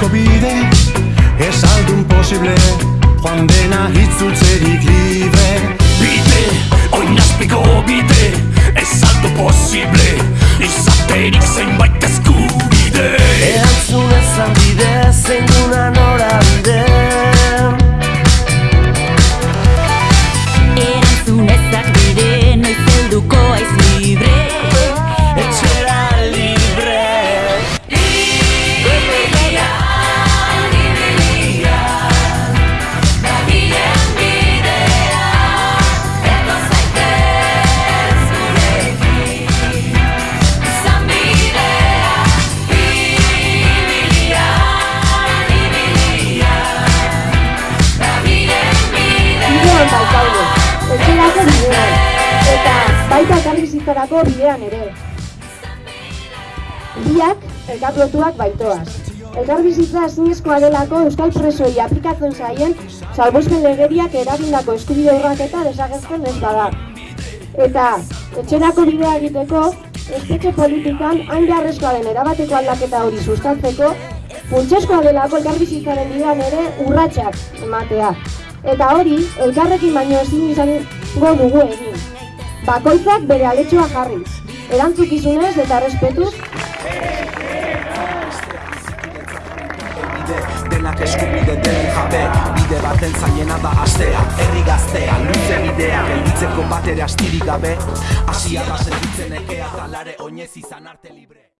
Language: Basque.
eskobide Ez aldun posible Joan dena hitzultzerik libre. Bide, oinazpiko bide Ez aldo posible Izaterik zenbait eskubide elkarbizitzarako bidean ere. Biak elkarlotuak baitoaz. Elkarbizitza ezinezkoa delako euskal presoi aplikatzen zaien salbospen legeriak eragindako eskubide urraketa desagertzen ez bada. Eta etxerako bidea egiteko, espetxe politikan hain beharrezkoa den erabateko aldaketa hori sustatzeko, funtsezkoa delako elkarbizitzaren bidean ere urratsak ematea. Eta hori, elkarrekin baino ezin izango dugu egin. Bakoitzak bere aletxoa jarri, erantzukizunez eta respetuz Denak eskubide den jabe. Bide baten zailena da astea Herri gaztea, luze bidea Gelditzeko bat ere astirik gabe. Asia da sentitzen ekea Talare oinez izan arte libre